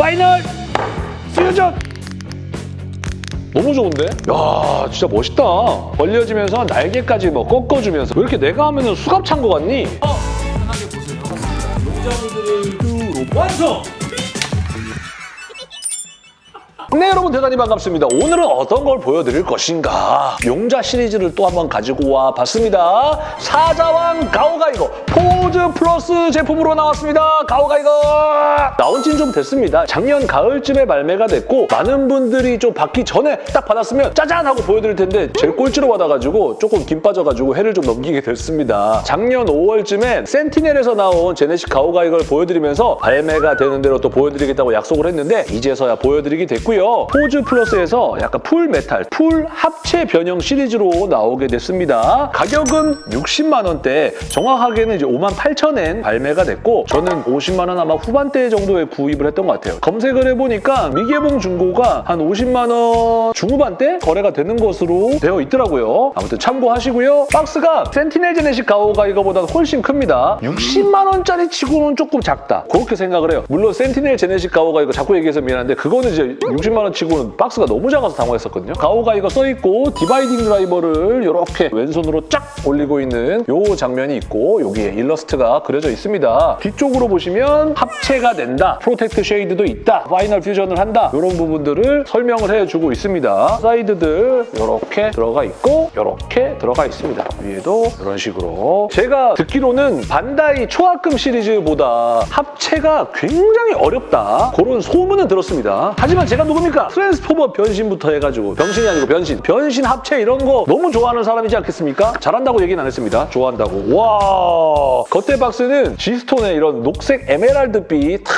final fusion 너무 좋은데? 야 진짜 멋있다. 벌려지면서 날개까지 뭐 꺾어주면서 왜 이렇게 내가 하면은 수갑 찬 거 같니? 편하게 보세요. 용자분들을 완성! 네 여러분 대단히 반갑습니다. 오늘은 어떤 걸 보여드릴 것인가 용자 시리즈를 또 한번 가지고 와봤습니다. 사자왕 가오가이거 포즈 플러스 제품으로 나왔습니다. 가오가이거 나온 지는 좀 됐습니다. 작년 가을쯤에 발매가 됐고 많은 분들이 좀 받기 전에 딱 받았으면 짜잔 하고 보여드릴 텐데 제일 꼴찌로 받아가지고 조금 김 빠져가지고 해를 좀 넘기게 됐습니다. 작년 5월쯤에 센티넬에서 나온 제네식 가오가이거를 보여드리면서 발매가 되는 대로 또 보여드리겠다고 약속을 했는데 이제서야 보여드리게 됐고요. 포즈 플러스에서 약간 full metal, full 합체 변형 시리즈로 나오게 됐습니다. 가격은 60만 원대, 정확하게는 이제 5만 8천 엔 발매가 됐고 저는 50만 원 아마 후반대 정도에 구입을 했던 것 같아요. 검색을 해보니까 미개봉 중고가 한 50만 원 중후반대 거래가 되는 것으로 되어 있더라고요. 아무튼 참고하시고요. 박스가 센티넬 제네식 가오가 이거보다 훨씬 큽니다. 60만 원짜리 치고는 조금 작다. 그렇게 생각을 해요. 물론 센티넬 제네식 가오가이거 자꾸 얘기해서 미안한데 그거는 이제 60만 원 치고는 박스가 너무 작아서 당황했었거든요. 가오가이거 써있고 dividing driver를 이렇게 왼손으로 쫙 올리고 있는 요 장면이 있고 여기에 일러스트가 그려져 있습니다. 뒤쪽으로 보시면 합체가 된다. protect shade도 있다. final fusion을 한다. 이런 부분들을 설명을 해주고 있습니다. 사이드들 이렇게 들어가 있고 이렇게 들어가 있습니다. 위에도 이런 식으로. 제가 듣기로는 반다이 초합금 시리즈보다 합체가 굉장히 어렵다. 그런 소문은 들었습니다. 하지만 제가 누굽니까? 트랜스포머 변신부터 해가지고 변신이 아니고 변신. 변신 합체 이런 거 너무 좋아하는 사람이지 않겠습니까? 잘한다고 얘기는 안 했습니다. 좋아한다고. 와 겉에 박스는 G스톤의 이런 녹색 에메랄드빛 탁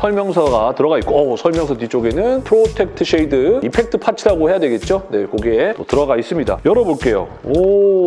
설명서가 들어가 있고 어, 설명서 뒤쪽에는 protect shade effect parts라고 해야 되겠죠? 네, 거기에 또 들어가 있습니다. 열어볼게요. 오,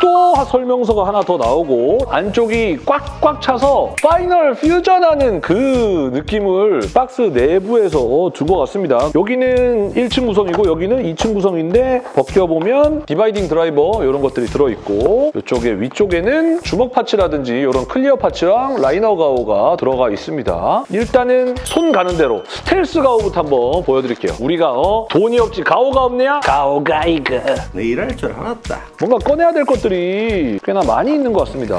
또 설명서가 하나 더 나오고 안쪽이 꽉꽉 차서 final fusion하는 그 느낌을 박스 내부에서 두고 갔습니다. 여기는 1층 구성이고 여기는 2층 구성인데 벗겨보면 dividing driver 이런 것들이 들어있고 이쪽에 위쪽에는 주먹 parts라든지 이런 clear parts랑 라이너 가오가 들어가 있습니다. 일단은 손 가는 대로 스텔스 가오부터 한번 보여드릴게요. 우리가 어 돈이 없지 가오가 없냐? 가오가이거 내 이럴 줄 알았다. 뭔가 꺼내야 될 것들이 꽤나 많이 있는 것 같습니다.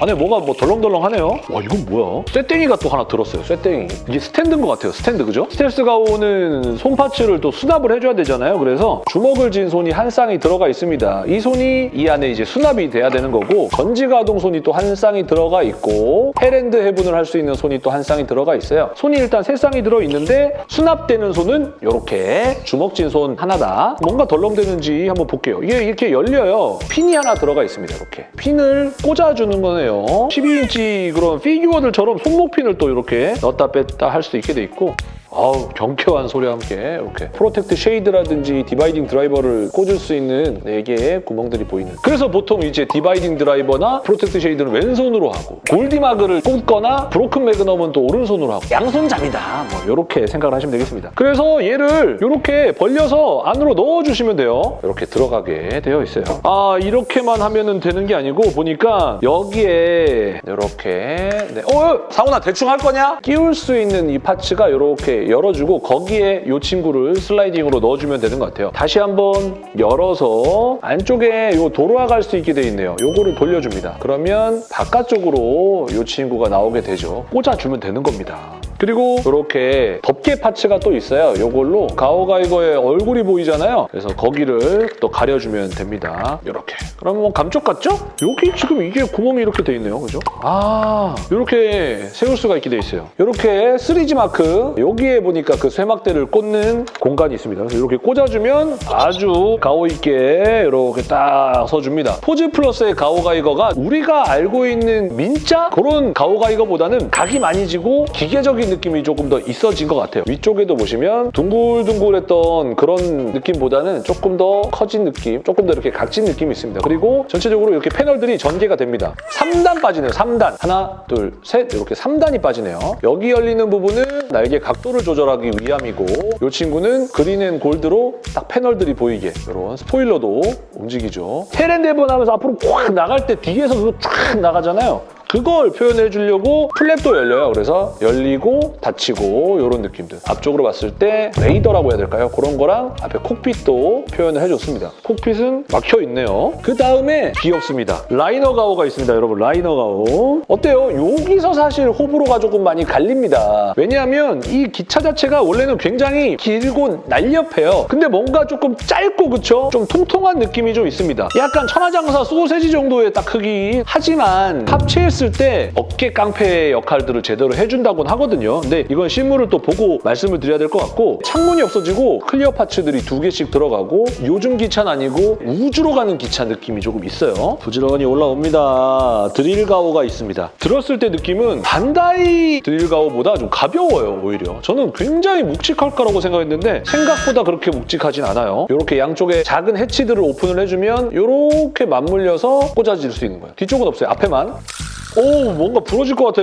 안에 뭐가 뭐 덜렁덜렁하네요. 와 이건 뭐야? 쇠땡이가 또 하나 들었어요. 쇠땡이. 이게 스탠드인 것 같아요. 스탠드 그죠? 스텔스 가오는 손 parts를 또 수납을 해줘야 되잖아요. 그래서 주먹을 쥔 손이 한 쌍이 들어가 있습니다. 이 손이 이 안에 이제 수납이 돼야 되는 거고 전지 가동 손이 또 한 쌍이 들어가 있고 Hell and Heaven을 할 수 있는 손이 또 한 쌍이 들어가 있어요. 손이 일단 세 쌍이 들어 있는데 수납되는 손은 이렇게 주먹 쥔손 하나다. 뭔가 덜렁대는지 한번 볼게요. 이게 이렇게 열려요. 핀이 하나 들어가 있습니다. 이렇게 핀을 꽂아주는 거네요. 12인치 그런 피규어들처럼 손목핀을 또 이렇게 넣었다 뺐다 할 수 있게 돼 있고 아우 경쾌한 소리와 함께 이렇게 Protect Shade라든지 Dividing Driver를 꽂을 수 있는 4개의 구멍들이 보이는. 그래서 보통 이제 Dividing Driver나 Protect Shade는 왼손으로 하고 골디마그를 꽂거나 Broken Magnum은 또 오른손으로 하고. 양손잡이다. 뭐 이렇게 생각을 하시면 되겠습니다. 그래서 얘를 이렇게 벌려서 안으로 넣어주시면 돼요. 이렇게 들어가게 되어 있어요. 아 이렇게만 하면 되는 게 아니고 보니까 여기에 이렇게 네. 어 상훈아 대충 할 거냐? 끼울 수 있는 이 파츠가 이렇게 열어주고 거기에 이 친구를 슬라이딩으로 넣어주면 되는 것 같아요. 다시 한번 열어서 안쪽에 이 도로가 갈수 있게 돼 있네요. 요거를 돌려줍니다. 그러면 바깥쪽으로 이 친구가 나오게 되죠. 꽂아주면 되는 겁니다. 그리고 이렇게 덮개 파츠가 또 있어요. 이걸로 가오가이거의 얼굴이 보이잖아요. 그래서 거기를 또 가려주면 됩니다. 이렇게. 그러면 뭐 감쪽 같죠? 여기 지금 이게 구멍이 이렇게 돼 있네요. 그죠? 아, 이렇게 세울 수가 있게 돼 있어요. 이렇게 3G 마크 여기에 보니까 그 쇠막대를 꽂는 공간이 있습니다. 그래서 이렇게 꽂아주면 아주 가오 있게 이렇게 딱 서줍니다. 포즈 플러스의 가오가이거가 우리가 알고 있는 민자 그런 가오가이거보다는 각이 많이 지고 기계적인 느낌이 조금 더 있어진 것 같아요. 위쪽에도 보시면 둥글둥글했던 그런 느낌보다는 조금 더 커진 느낌, 조금 더 이렇게 각진 느낌이 있습니다. 그리고 전체적으로 이렇게 패널들이 전개가 됩니다. 3단 빠지네요, 3단. 하나, 둘, 셋 이렇게 3단이 빠지네요. 여기 열리는 부분은 날개 각도를 조절하기 위함이고 이 친구는 green and gold로 딱 패널들이 보이게 이런 스포일러도 움직이죠. Hell and Heaven 하면서 앞으로 꽉 나갈 때 뒤에서도 쫙 나가잖아요. 그걸 표현해 주려고 플랩도 열려요. 그래서 열리고 닫히고 이런 느낌들. 앞쪽으로 봤을 때 레이더라고 해야 될까요? 그런 거랑 앞에 cockpit도 표현을 해줬습니다. cockpit은 막혀 있네요. 그 다음에 귀엽습니다. 라이너 가오가 있습니다, 여러분. 라이너 가오. 어때요? 여기서 사실 호불호가 조금 많이 갈립니다. 왜냐하면 이 기차 자체가 원래는 굉장히 길고 날렵해요. 근데 뭔가 조금 짧고 그쵸? 좀 통통한 느낌이 좀 있습니다. 약간 천하장사 소세지 정도의 딱 크기. 하지만 합체했을 때 어깨 깡패 역할들을 제대로 해준다고는 하거든요. 근데 이건 실물을 또 보고 말씀을 드려야 될 것 같고 창문이 없어지고 clear parts들이 두 개씩 들어가고 요즘 기차는 아니고 우주로 가는 기차 느낌이 조금 있어요. 부지런히 올라옵니다. 드릴 가오가 있습니다. 들었을 때 느낌은 반다이 드릴 가오보다 좀 가벼워요, 오히려. 저는 굉장히 묵직할 거라고 생각했는데 생각보다 그렇게 묵직하진 않아요. 이렇게 양쪽에 작은 해치들을 오픈을 해주면 이렇게 맞물려서 꽂아질 수 있는 거예요. 뒤쪽은 없어요, 앞에만. 오, 뭔가 부러질 것 같아.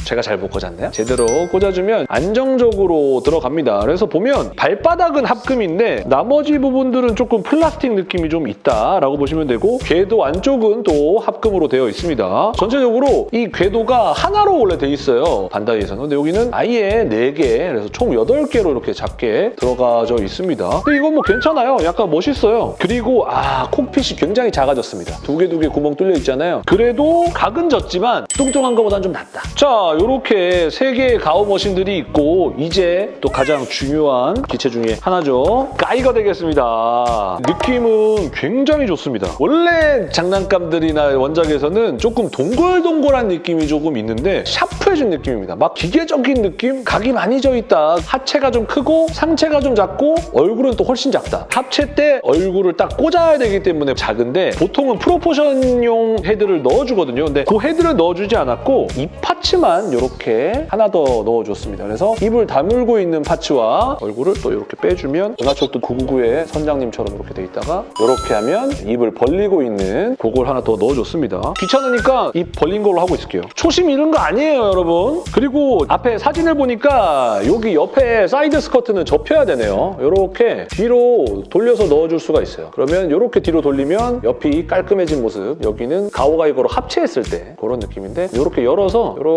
아, 제가 잘 못 꽂았네요. 제대로 꽂아주면 안정적으로 들어갑니다. 그래서 보면 발바닥은 합금인데 나머지 부분들은 조금 플라스틱 느낌이 좀 있다라고 보시면 되고 궤도 안쪽은 또 합금으로 되어 있습니다. 전체적으로 이 궤도가 하나로 원래 돼 있어요. 반다이에서는. 근데 여기는 아예 4개, 그래서 총 8개로 이렇게 작게 들어가져 있습니다. 근데 이건 뭐 괜찮아요. 약간 멋있어요. 그리고 아, 콕핏이 굉장히 작아졌습니다. 두 개 두 개 구멍 뚫려 있잖아요. 그래도 각은 졌지만 뚱뚱한 것보다는 좀 낫다. 자, 이렇게 세 개의 가오 머신들이 있고 이제 또 가장 중요한 기체 중에 하나죠. 가이가 되겠습니다. 느낌은 굉장히 좋습니다. 원래 장난감들이나 원작에서는 조금 동글동글한 느낌이 조금 있는데 샤프해진 느낌입니다. 막 기계적인 느낌? 각이 많이 져 있다. 하체가 좀 크고 상체가 좀 작고 얼굴은 또 훨씬 작다. 합체 때 얼굴을 딱 꽂아야 되기 때문에 작은데 보통은 프로포션용 헤드를 넣어주거든요. 근데 그 헤드를 넣어주지 않았고 이파 츠만 이렇게 하나 더 넣어줬습니다. 그래서 입을 다물고 있는 파츠와 얼굴을 또 이렇게 빼주면 은하철도 999의 선장님처럼 이렇게 돼 있다가 이렇게 하면 입을 벌리고 있는 그걸 하나 더 넣어줬습니다. 귀찮으니까 입 벌린 걸로 하고 있을게요. 초심 잃은 거 아니에요, 여러분. 그리고 앞에 사진을 보니까 여기 옆에 side skirt는 접혀야 되네요. 이렇게 뒤로 돌려서 넣어줄 수가 있어요. 그러면 이렇게 뒤로 돌리면 옆이 깔끔해진 모습. 여기는 가오가이거로 합체했을 때 그런 느낌인데 이렇게 열어서 이렇게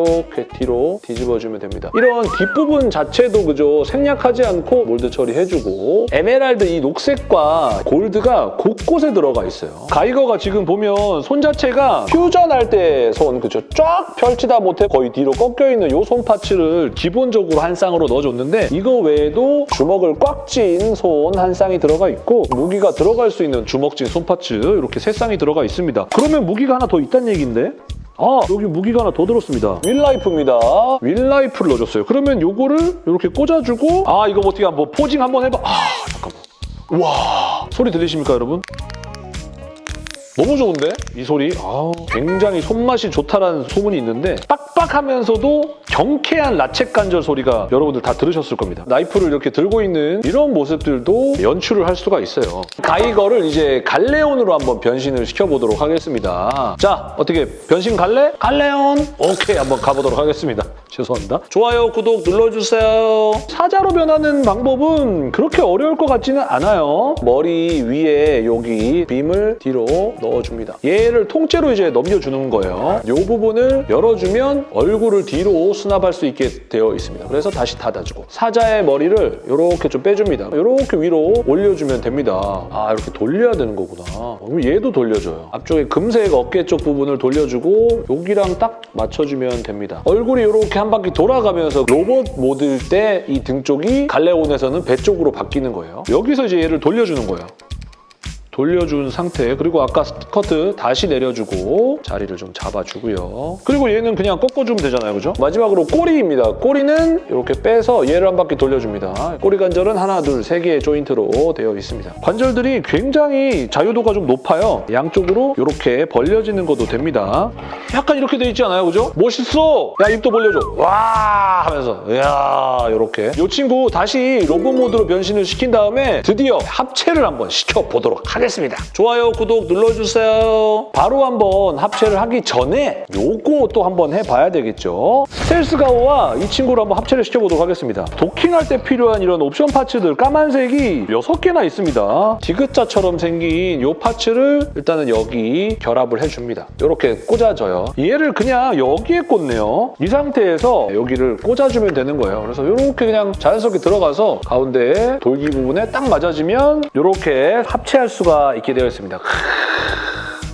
뒤로 뒤집어주면 됩니다. 이런 뒷부분 자체도 그죠 생략하지 않고 mold 처리해주고 에메랄드 이 녹색과 골드가 곳곳에 들어가 있어요. 가이거가 지금 보면 손 자체가 퓨전할 때 손 그죠 쫙 펼치다 못해 거의 뒤로 꺾여 있는 이 손 parts를 기본적으로 한 쌍으로 넣어줬는데 이거 외에도 주먹을 꽉 쥔 손 한 쌍이 들어가 있고 무기가 들어갈 수 있는 주먹 쥔 손 parts 이렇게 세 쌍이 들어가 있습니다. 그러면 무기가 하나 더 있다는 얘기인데? 아 여기 무기가 하나 더 들었습니다 윌라이프입니다 윌라이프를 넣어줬어요 그러면 요거를 이렇게 꽂아주고 아 이거 어떻게 한번 posing 한번 해봐 아 잠깐만 와 소리 들리십니까 여러분? 너무 좋은데? 이 소리. 아 굉장히 손맛이 좋다라는 소문이 있는데 빡빡하면서도 경쾌한 ratchet 관절 소리가 여러분들 다 들으셨을 겁니다. 나이프를 이렇게 들고 있는 이런 모습들도 연출을 할 수가 있어요. 가이거를 이제 갈레온으로 한번 변신을 시켜보도록 하겠습니다. 자, 어떻게 변신 갈래? 갈레온! 오케이, 한번 가보도록 하겠습니다. 죄송합니다. 좋아요, 구독 눌러주세요. 사자로 변하는 방법은 그렇게 어려울 것 같지는 않아요. 머리 위에 여기 빔을 뒤로 넣어줍니다. 얘를 통째로 이제 넘겨주는 거예요. 이 부분을 열어주면 얼굴을 뒤로 수납할 수 있게 되어 있습니다. 그래서 다시 닫아주고 사자의 머리를 이렇게 좀 빼줍니다. 이렇게 위로 올려주면 됩니다. 아 이렇게 돌려야 되는 거구나. 그럼 얘도 돌려줘요. 앞쪽에 금색 어깨 쪽 부분을 돌려주고 여기랑 딱 맞춰주면 됩니다. 얼굴이 이렇게 한 바퀴 돌아가면서 로봇 모드일 때 이 등 쪽이 갈레온에서는 배 쪽으로 바뀌는 거예요. 여기서 이제 얘를 돌려주는 거예요. 돌려준 상태 그리고 아까 스커트 다시 내려주고 자리를 좀 잡아주고요. 그리고 얘는 그냥 꺾어주면 되잖아요. 그죠? 마지막으로 꼬리입니다. 꼬리는 이렇게 빼서 얘를 한 바퀴 돌려줍니다. 꼬리 관절은 하나, 둘, 세 개의 조인트로 되어 있습니다. 관절들이 굉장히 자유도가 좀 높아요. 양쪽으로 이렇게 벌려지는 것도 됩니다. 약간 이렇게 돼 있지 않아요? 그죠? 멋있어! 야 입도 벌려줘. 와 하면서 이야 이렇게 이 친구 다시 로봇 모드로 변신을 시킨 다음에 드디어 합체를 한번 시켜보도록 하겠습니다. 하겠습니다. 좋아요, 구독 눌러주세요. 바로 한번 합체를 하기 전에 요거 또 한번 해봐야 되겠죠. 스텔스 가오와 이 친구를 한번 합체를 시켜보도록 하겠습니다. 도킹할 때 필요한 이런 옵션 파츠들 까만색이 6개나 있습니다. 디귿자처럼 생긴 이 파츠를 일단은 여기 결합을 해줍니다. 이렇게 꽂아줘요. 얘를 그냥 여기에 꽂네요. 이 상태에서 여기를 꽂아주면 되는 거예요. 그래서 이렇게 그냥 자연스럽게 들어가서 가운데 돌기 부분에 딱 맞아지면 이렇게 합체할 수가 있게 되어 있습니다.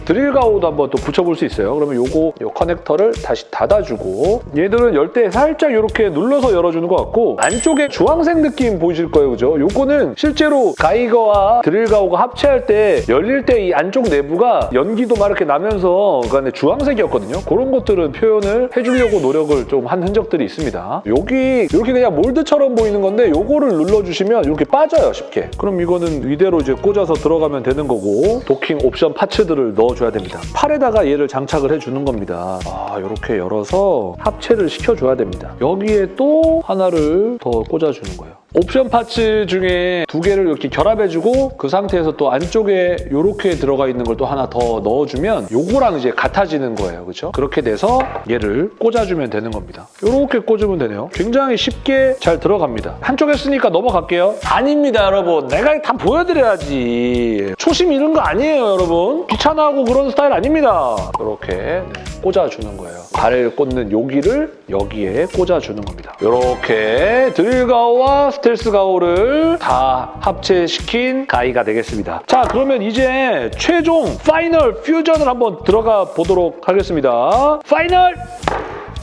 드릴 가오도 한번 또 붙여볼 수 있어요. 그러면 요거 요 커넥터를 다시 닫아주고 얘들은 열 때 살짝 이렇게 눌러서 열어주는 것 같고 안쪽에 주황색 느낌 보이실 거예요, 그죠? 요거는 실제로 가이거와 드릴 가오가 합체할 때 열릴 때 이 안쪽 내부가 연기도 막 이렇게 나면서 그 안에 주황색이었거든요. 그런 것들은 표현을 해주려고 노력을 좀 한 흔적들이 있습니다. 여기 이렇게 그냥 몰드처럼 보이는 건데 요거를 눌러주시면 이렇게 빠져요, 쉽게. 그럼 이거는 이대로 이제 꽂아서 들어가면 되는 거고 도킹 옵션 파츠들을 넣어 줘야 됩니다. 팔에다가 얘를 장착을 해주는 겁니다. 아, 이렇게 열어서 합체를 시켜줘야 됩니다. 여기에 또 하나를 더 꽂아주는 거예요. 옵션 파츠 중에 두 개를 이렇게 결합해주고 그 상태에서 또 안쪽에 이렇게 들어가 있는 걸 또 하나 더 넣어주면 요거랑 이제 같아지는 거예요. 그렇죠? 그렇게 돼서 얘를 꽂아주면 되는 겁니다. 이렇게 꽂으면 되네요. 굉장히 쉽게 잘 들어갑니다. 한쪽 했으니까 넘어갈게요. 아닙니다, 여러분. 내가 다 보여드려야지. 초심 잃은 거 아니에요, 여러분. 귀찮아하고 그런 스타일 아닙니다. 이렇게 네, 꽂아주는 거예요. 발을 꽂는 여기를 여기에 꽂아주는 겁니다. 이렇게 드릴 가오와 스텔스 가오를 다 합체시킨 가이가 되겠습니다. 자, 그러면 이제 최종 Final Fusion을 한번 들어가 보도록 하겠습니다. Final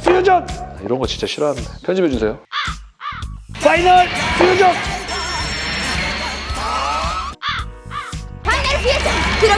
퓨전! 이런 거 진짜 싫어합니다. 편집해주세요. Final Fusion! Final 피에스 프로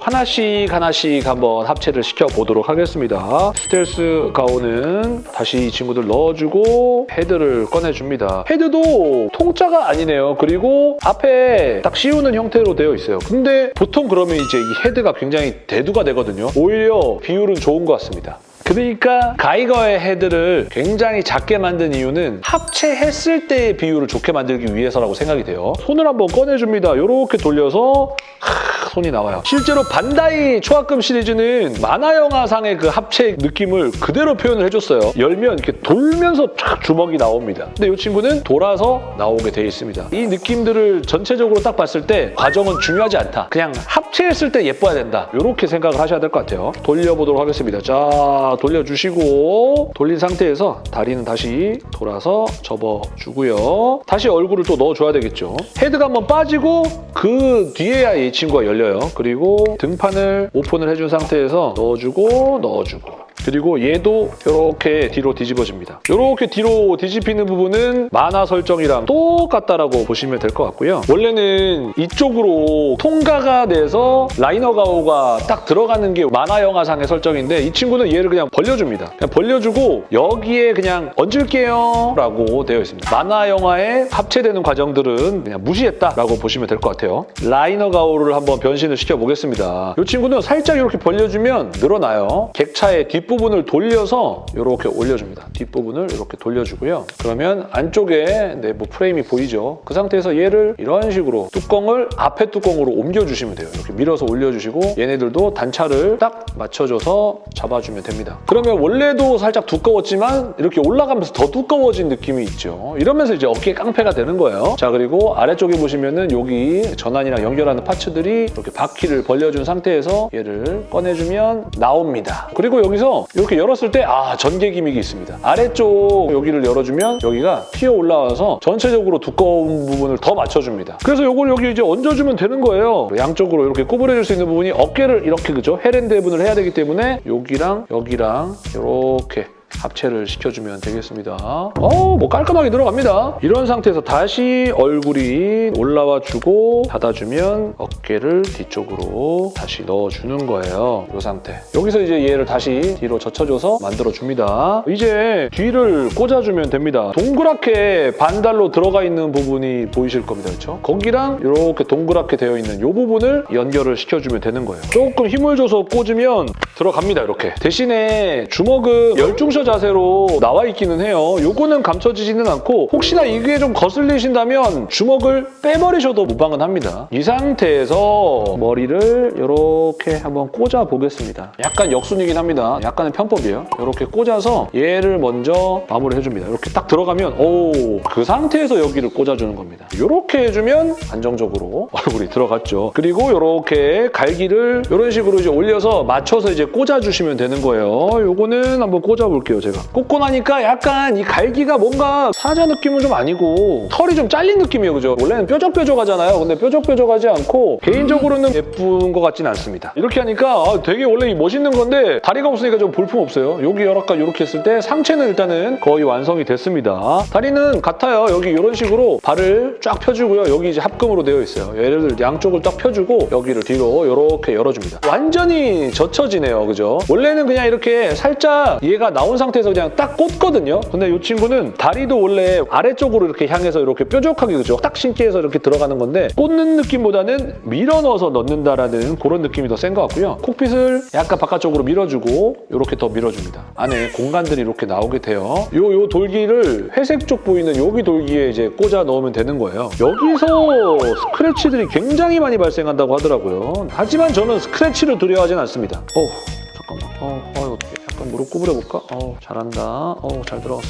하나씩 하나씩 한번 합체를 시켜보도록 하겠습니다. 스텔스 가오는 다시 이 친구들 넣어주고 헤드를 꺼내줍니다. 헤드도 통짜가 아니네요. 그리고 앞에 딱 씌우는 형태로 되어 있어요. 근데 보통 그러면 이제 이 헤드가 굉장히 대두가 되거든요. 오히려 비율은 좋은 것 같습니다. 그러니까 가이거의 헤드를 굉장히 작게 만든 이유는 합체했을 때의 비율을 좋게 만들기 위해서라고 생각이 돼요. 손을 한번 꺼내줍니다. 이렇게 돌려서 하, 손이 나와요. 실제로 반다이 초합금 시리즈는 만화 영화상의 그 합체 느낌을 그대로 표현을 해줬어요. 열면 이렇게 돌면서 쫙 주먹이 나옵니다. 근데 이 친구는 돌아서 나오게 돼 있습니다. 이 느낌들을 전체적으로 딱 봤을 때 과정은 중요하지 않다. 그냥 합체했을 때 예뻐야 된다. 이렇게 생각을 하셔야 될 것 같아요. 돌려보도록 하겠습니다. 자, 돌려주시고 돌린 상태에서 다리는 다시 돌아서 접어주고요. 다시 얼굴을 또 넣어줘야 되겠죠. 헤드가 한번 빠지고 그 뒤에야 이 친구가 열려요. 그리고 등판을 오픈을 해준 상태에서 넣어주고 넣어주고 그리고 얘도 이렇게 뒤로 뒤집어집니다. 이렇게 뒤로 뒤집히는 부분은 만화 설정이랑 똑같다라고 보시면 될 것 같고요. 원래는 이쪽으로 통과가 돼서 라이너 가오가 딱 들어가는 게 만화 영화상의 설정인데 이 친구는 얘를 그냥 벌려줍니다. 그냥 벌려주고 여기에 그냥 얹을게요 라고 되어 있습니다. 만화 영화에 합체되는 과정들은 그냥 무시했다라고 보시면 될 것 같아요. 라이너 가오를 한번 변신을 시켜보겠습니다. 이 친구는 살짝 이렇게 벌려주면 늘어나요. 객차의 뒷 부분을 돌려서 이렇게 올려줍니다. 뒷부분을 이렇게 돌려주고요. 그러면 안쪽에 내부 프레임이 보이죠? 그 상태에서 얘를 이런 식으로 뚜껑을 앞에 뚜껑으로 옮겨주시면 돼요. 이렇게 밀어서 올려주시고 얘네들도 단차를 딱 맞춰줘서 잡아주면 됩니다. 그러면 원래도 살짝 두꺼웠지만 이렇게 올라가면서 더 두꺼워진 느낌이 있죠. 이러면서 이제 어깨 깡패가 되는 거예요. 자 그리고 아래쪽에 보시면은 여기 전환이랑 연결하는 파츠들이 이렇게 바퀴를 벌려준 상태에서 얘를 꺼내주면 나옵니다. 그리고 여기서 이렇게 열었을 때 아 전개 기믹이 있습니다. 아래쪽 여기를 열어주면 여기가 튀어 올라와서 전체적으로 두꺼운 부분을 더 맞춰줍니다. 그래서 이걸 여기 이제 얹어주면 되는 거예요. 양쪽으로 이렇게 구부려줄 수 있는 부분이 어깨를 이렇게 그죠? 헤렌드 해분을 해야 되기 때문에 여기랑 여기랑 이렇게 합체를 시켜주면 되겠습니다. 어, 뭐 깔끔하게 들어갑니다. 이런 상태에서 다시 얼굴이 올라와 주고 닫아주면 어깨를 뒤쪽으로 다시 넣어주는 거예요. 이 상태. 여기서 이제 얘를 다시 뒤로 젖혀줘서 만들어줍니다. 이제 뒤를 꽂아주면 됩니다. 동그랗게 반달로 들어가 있는 부분이 보이실 겁니다. 그렇죠? 거기랑 이렇게 동그랗게 되어 있는 이 부분을 연결을 시켜주면 되는 거예요. 조금 힘을 줘서 꽂으면 들어갑니다. 이렇게. 대신에 주먹은 열중셔 푸셔 자세로 나와 있기는 해요. 요거는 감춰지지는 않고 혹시나 이게 좀 거슬리신다면 주먹을 빼버리셔도 무방은 합니다. 이 상태에서 머리를 이렇게 한번 꽂아 보겠습니다. 약간 역순이긴 합니다. 약간의 편법이에요. 이렇게 꽂아서 얘를 먼저 마무리 해줍니다. 이렇게 딱 들어가면 오, 그 상태에서 여기를 꽂아주는 겁니다. 이렇게 해주면 안정적으로 얼굴이 들어갔죠. 그리고 이렇게 갈기를 이런 식으로 이제 올려서 맞춰서 이제 꽂아주시면 되는 거예요. 요거는 한번 꽂아볼게요, 제가. 꽂고 나니까 약간 이 갈기가 뭔가 사자 느낌은 좀 아니고 털이 좀 잘린 느낌이에요, 그죠? 원래는 뾰족뾰족하잖아요. 근데 뾰족뾰족하지 않고 개인적으로는 예쁜 것 같진 않습니다. 이렇게 하니까 아, 되게 원래 이 멋있는 건데 다리가 없으니까 좀 볼품 없어요. 여기 약간 이렇게 했을 때 상체는 일단은 거의 완성이 됐습니다. 다리는 같아요. 여기 이런 식으로 발을 쫙 펴주고요. 여기 이제 합금으로 되어 있어요. 얘를 양쪽을 딱 펴주고 여기를 뒤로 이렇게 열어줍니다. 완전히 젖혀지네요. 그죠? 원래는 그냥 이렇게 살짝 얘가 나온 상태에서 그냥 딱 꽂거든요. 근데 이 친구는 다리도 원래 아래쪽으로 이렇게 향해서 이렇게 뾰족하게 그죠? 딱 신기해서 이렇게 들어가는 건데 꽂는 느낌보다는 밀어 넣어서 넣는다라는 그런 느낌이 더 센 것 같고요. 콕핏을 약간 바깥쪽으로 밀어주고 이렇게 더 밀어줍니다. 안에 공간들이 이렇게 나오게 돼요. 요, 요 돌기를 회색 쪽 보이는 여기 돌기에 이제 꽂아 넣으면 되는 거예요. 여기서 스크래치들이 굉장히 많이 발생한다고 하더라고요. 하지만 저는 스크래치를 두려워하진 않습니다. 어 잠깐만. 어, 어 어떻게? 약간 무릎 구부려볼까? 어, 잘한다. 어, 잘 들어갔어.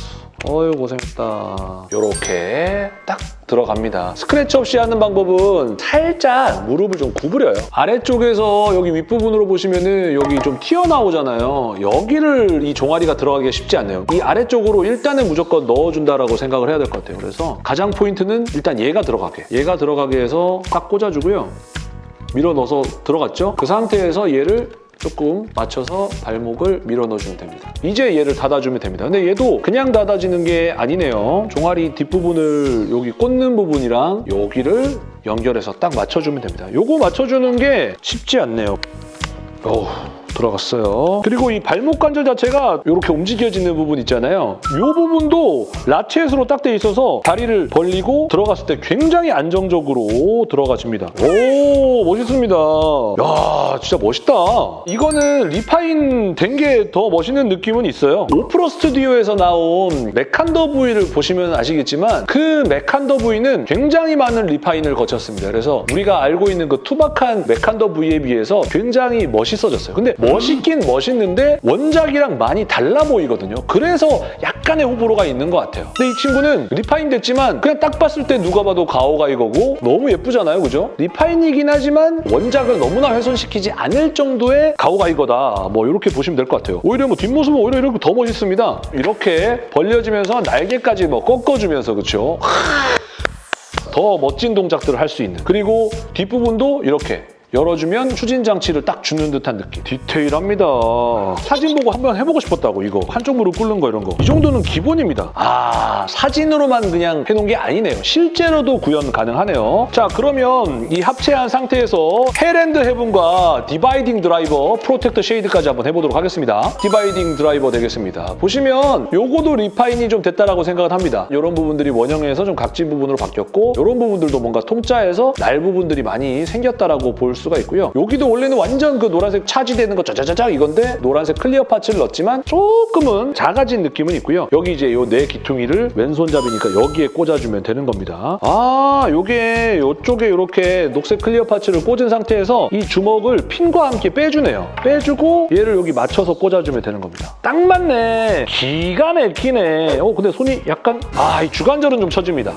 어유 고생했다. 요렇게 딱 들어갑니다. 스크래치 없이 하는 방법은 살짝 무릎을 좀 구부려요. 아래쪽에서 여기 윗부분으로 보시면 은 여기 좀 튀어나오잖아요. 여기를 이 종아리가 들어가기가 쉽지 않네요. 이 아래쪽으로 일단은 무조건 넣어준다라고 생각을 해야 될 것 같아요. 그래서 가장 포인트는 일단 얘가 들어가게. 얘가 들어가게 해서 딱 꽂아주고요. 밀어 넣어서 들어갔죠? 그 상태에서 얘를 조금 맞춰서 발목을 밀어 넣어주면 됩니다. 이제 얘를 닫아주면 됩니다. 근데 얘도 그냥 닫아지는 게 아니네요. 종아리 뒷부분을 여기 꽂는 부분이랑 여기를 연결해서 딱 맞춰주면 됩니다. 요거 맞춰주는 게 쉽지 않네요. 어우, 들어갔어요. 그리고 이 발목 관절 자체가 이렇게 움직여지는 부분 있잖아요. 이 부분도 라켓으로 딱 돼 있어서 다리를 벌리고 들어갔을 때 굉장히 안정적으로 들어가집니다. 오, 멋있습니다. 야, 진짜 멋있다. 이거는 refine 된 게 더 멋있는 느낌은 있어요. 오프로 스튜디오에서 나온 메칸더 V를 보시면 아시겠지만 그 메칸더 V는 굉장히 많은 refine을 거쳤습니다. 그래서 우리가 알고 있는 그 투박한 메칸더 V에 비해서 굉장히 멋있어졌어요. 근데 멋있긴 멋있는데 원작이랑 많이 달라 보이거든요. 그래서 약간의 호불호가 있는 것 같아요. 근데 이 친구는 refine 됐지만 그냥 딱 봤을 때 누가 봐도 가오가이거고 너무 예쁘잖아요. 그죠? refine이긴 하지만 원작을 너무나 훼손시키지 않을 정도의 가오가이거다. 뭐 이렇게 보시면 될 것 같아요. 오히려 뭐 뒷모습은 오히려 이렇게 더 멋있습니다. 이렇게 벌려지면서 날개까지 뭐 꺾어주면서 그렇죠? 더 멋진 동작들을 할 수 있는 그리고 뒷부분도 이렇게 열어주면 추진 장치를 딱 주는 듯한 느낌. 디테일합니다. 사진 보고 한번 해보고 싶었다고 이거. 한쪽 무릎 꿇는 거 이런 거. 이 정도는 기본입니다. 아 사진으로만 그냥 해놓은 게 아니네요. 실제로도 구현 가능하네요. 자 그러면 이 합체한 상태에서 Hell and Heaven과 Dividing Driver Protect Shade까지 한번 해보도록 하겠습니다. Dividing Driver 되겠습니다. 보시면 요거도 refine이 좀 됐다라고 생각을 합니다. 이런 부분들이 원형에서 좀 각진 부분으로 바뀌었고 이런 부분들도 뭔가 통짜에서 날 부분들이 많이 생겼다라고 볼수 가 있고요. 여기도 원래는 완전 그 노란색 차지되는 거 짜자자자 이건데 노란색 clear parts를 넣었지만 조금은 작아진 느낌은 있고요. 여기 이제 요 네 귀퉁이를 왼손잡이니까 여기에 꽂아주면 되는 겁니다. 아, 요게 요쪽에 이렇게 녹색 clear parts를 꽂은 상태에서 이 주먹을 핀과 함께 빼주네요. 빼주고 얘를 여기 맞춰서 꽂아주면 되는 겁니다. 딱 맞네. 기가 막히네. 어, 근데 손이 약간 아, 이 주관절은 좀 처집니다.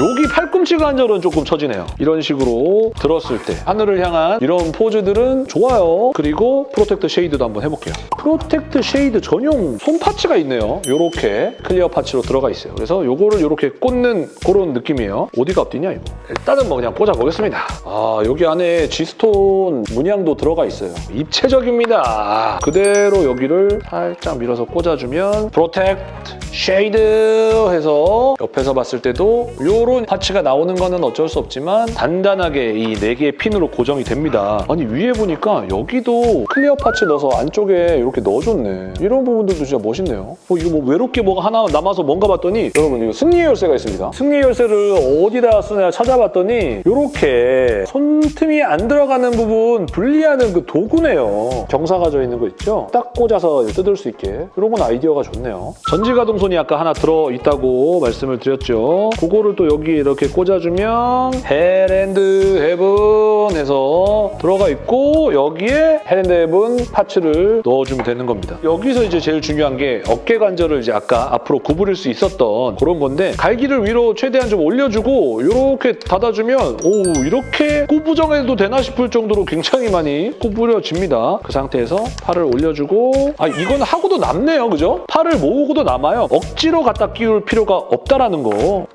여기 팔꿈치 관절은 조금 처지네요. 이런 식으로 들었을 때 하늘을 향한 이런 포즈들은 좋아요. 그리고 Protect Shade도 한번 해볼게요. Protect Shade 전용 손 parts가 있네요. 이렇게 clear parts로 들어가 있어요. 그래서 이거를 이렇게 꽂는 그런 느낌이에요. 어디가 앞뒤냐 이거. 일단은 뭐 그냥 꽂아보겠습니다. 아 여기 안에 G stone 문양도 들어가 있어요. 입체적입니다. 그대로 여기를 살짝 밀어서 꽂아주면 Protect Shade 해서 옆에서 봤을 때도 이런 parts가 나오는 거는 어쩔 수 없지만 단단하게 이 네 개의 핀으로 고정이 됩니다. 아니 위에 보니까 여기도 clear parts 넣어서 안쪽에 이렇게 넣어줬네. 이런 부분들도 진짜 멋있네요. 어, 이거 뭐 외롭게 뭐가 하나 남아서 뭔가 봤더니 여러분 이거 승리 열쇠가 있습니다. 승리 열쇠를 어디다 쓰냐 찾아봤더니 이렇게 손톱이 안 들어가는 부분 분리하는 그 도구네요. 경사 가 져 있는 거 있죠? 딱 꽂아서 뜯을 수 있게. 이런 건 아이디어가 좋네요. 전지가동손이 아까 하나 들어있다고 말씀을 드렸죠. 그거를 또 여기 이렇게 꽂아주면 Hell and Heaven 해서 들어가 있고 여기에 Hell and Heaven parts를 넣어주면 되는 겁니다. 여기서 이제 제일 중요한 게 어깨 관절을 이제 아까 앞으로 구부릴 수 있었던 그런 건데 갈기를 위로 최대한 좀 올려주고 이렇게 닫아주면 오 이렇게 꾸부정해도 되나 싶을 정도로 굉장히 많이 구부려집니다. 그 상태에서 팔을 올려주고 아 이건 하고도 남네요. 그죠? 팔을 모으고도 남아요. 억지로 갖다 끼울 필요가 없다라는 거.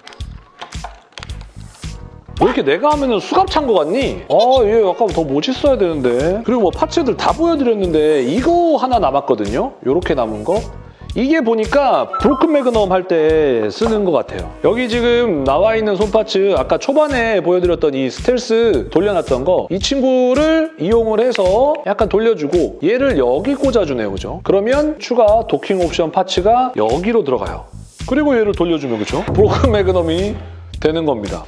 왜 이렇게 내가 하면은 수갑 찬 거 같니? 아, 얘 아까 더 멋있어야 되는데. 그리고 뭐 파츠들 다 보여드렸는데 이거 하나 남았거든요? 이렇게 남은 거. 이게 보니까 브로큰 매그넘 할 때 쓰는 것 같아요. 여기 지금 나와 있는 손파츠 아까 초반에 보여드렸던 이 스텔스 돌려놨던 거 이 친구를 이용을 해서 약간 돌려주고 얘를 여기 꽂아주네요. 그죠? 그러면 추가 도킹 옵션 파츠가 여기로 들어가요. 그리고 얘를 돌려주면 그죠? 브로큰 매그넘이 되는 겁니다.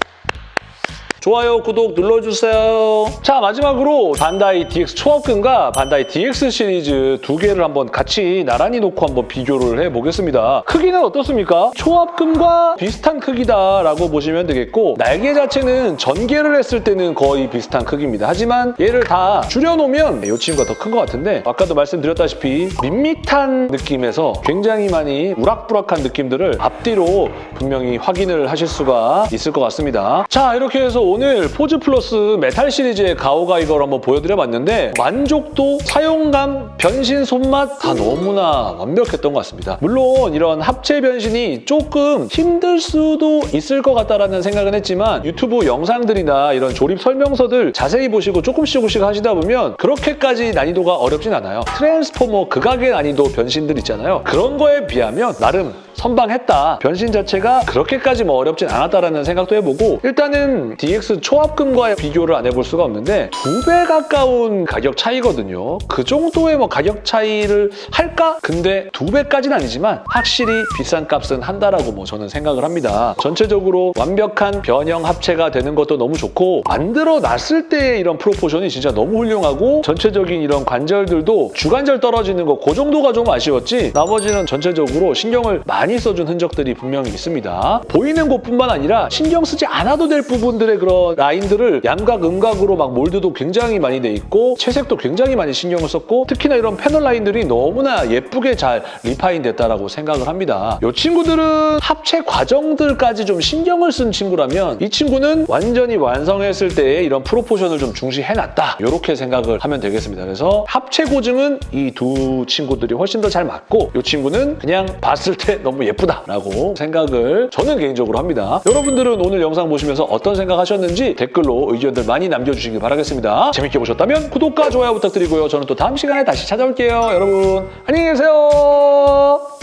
좋아요, 구독 눌러주세요. 자, 마지막으로 반다이 DX 초합금과 반다이 DX 시리즈 두 개를 한번 같이 나란히 놓고 한번 비교를 해보겠습니다. 크기는 어떻습니까? 초합금과 비슷한 크기다라고 보시면 되겠고 날개 자체는 전개를 했을 때는 거의 비슷한 크기입니다. 하지만 얘를 다 줄여놓으면 이 친구가 더 큰 것 같은데 아까도 말씀드렸다시피 밋밋한 느낌에서 굉장히 많이 우락부락한 느낌들을 앞뒤로 분명히 확인을 하실 수가 있을 것 같습니다. 자, 이렇게 해서 오늘 포즈 플러스 메탈 시리즈의 가오가이거를 한번 보여드려봤는데 만족도, 사용감, 변신 손맛 다 너무나 완벽했던 것 같습니다. 물론 이런 합체 변신이 조금 힘들 수도 있을 것 같다라는 생각은 했지만 유튜브 영상들이나 이런 조립 설명서들 자세히 보시고 조금씩 조금씩 하시다 보면 그렇게까지 난이도가 어렵진 않아요. 트랜스포머 극악의 난이도 변신들 있잖아요. 그런 거에 비하면 나름 선방했다. 변신 자체가 그렇게까지 뭐 어렵진 않았다라는 생각도 해보고 일단은 DX 초합금과 비교를 안 해볼 수가 없는데 두 배 가까운 가격 차이거든요. 그 정도의 뭐 가격 차이를 할까? 근데 두 배까지는 아니지만 확실히 비싼 값은 한다라고 뭐 저는 생각을 합니다. 전체적으로 완벽한 변형 합체가 되는 것도 너무 좋고 만들어 놨을 때의 이런 proportion이 진짜 너무 훌륭하고 전체적인 이런 관절들도 주관절 떨어지는 거 그 정도가 좀 아쉬웠지 나머지는 전체적으로 신경을 많이 써준 흔적들이 분명히 있습니다. 보이는 곳뿐만 아니라 신경 쓰지 않아도 될 부분들의 그런 라인들을 양각, 음각으로 막 mold도 굉장히 많이 돼 있고 채색도 굉장히 많이 신경을 썼고 특히나 이런 패널 라인들이 너무나 예쁘게 잘 refine 됐다라고 생각을 합니다. 이 친구들은 합체 과정들까지 좀 신경을 쓴 친구라면 이 친구는 완전히 완성했을 때의 이런 proportion을 좀 중시해놨다. 이렇게 생각을 하면 되겠습니다. 그래서 합체 고증은 이 두 친구들이 훨씬 더 잘 맞고 이 친구는 그냥 봤을 때 너무 예쁘다라고 생각을 저는 개인적으로 합니다. 여러분들은 오늘 영상 보시면서 어떤 생각하셨는지 댓글로 의견들 많이 남겨주시기 바라겠습니다. 재밌게 보셨다면 구독과 좋아요 부탁드리고요. 저는 또 다음 시간에 다시 찾아올게요. 여러분 안녕히 계세요.